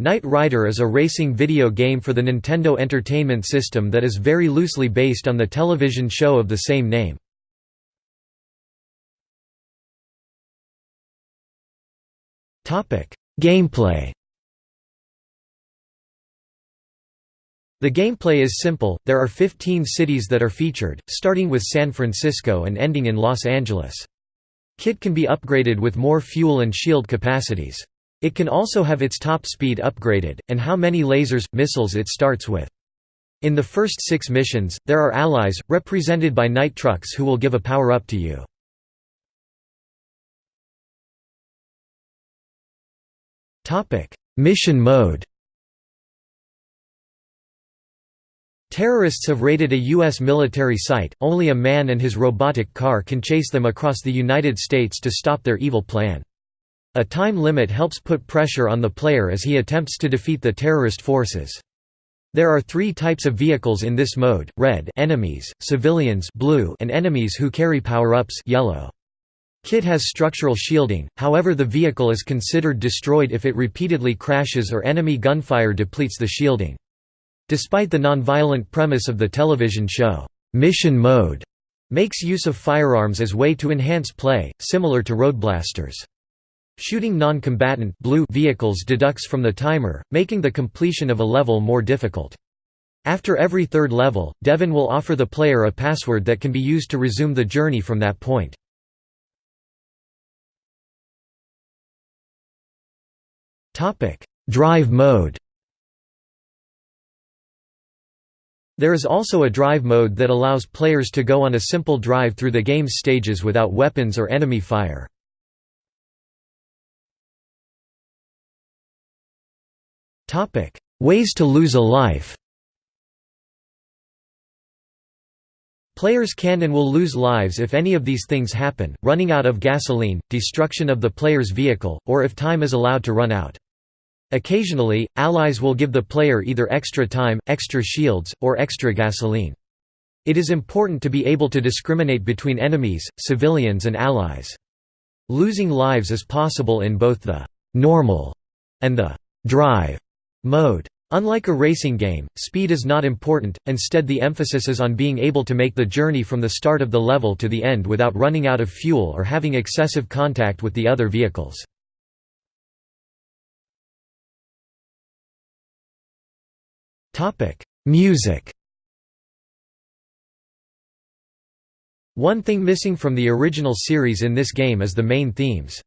Knight Rider is a racing video game for the Nintendo Entertainment System that is very loosely based on the television show of the same name. Gameplay The gameplay is simple, there are 15 cities that are featured, starting with San Francisco and ending in Los Angeles. KITT can be upgraded with more fuel and shield capacities. It can also have its top speed upgraded, and how many lasers, missiles it starts with. In the first six missions, there are allies, represented by Knight trucks who will give a power-up to you. Mission mode Terrorists have raided a U.S. military site, only a man and his robotic car can chase them across the United States to stop their evil plan. A time limit helps put pressure on the player as he attempts to defeat the terrorist forces. There are three types of vehicles in this mode, red enemies, civilians blue and enemies who carry power-ups yellow. KITT has structural shielding, however the vehicle is considered destroyed if it repeatedly crashes or enemy gunfire depletes the shielding. Despite the non-violent premise of the television show, Mission Mode makes use of firearms as way to enhance play, similar to Road Blasters. Shooting non-combatant blue vehicles deducts from the timer, making the completion of a level more difficult. After every third level, Devon will offer the player a password that can be used to resume the journey from that point. Drive mode There is also a drive mode that allows players to go on a simple drive through the game's stages without weapons or enemy fire. Ways to lose a life Players can and will lose lives if any of these things happen, running out of gasoline, destruction of the player's vehicle, or if time is allowed to run out. Occasionally, allies will give the player either extra time, extra shields, or extra gasoline. It is important to be able to discriminate between enemies, civilians and allies. Losing lives is possible in both the «normal» and the «drive» Mode. Unlike a racing game, speed is not important, instead the emphasis is on being able to make the journey from the start of the level to the end without running out of fuel or having excessive contact with the other vehicles. Music One thing missing from the original series in this game is the main themes.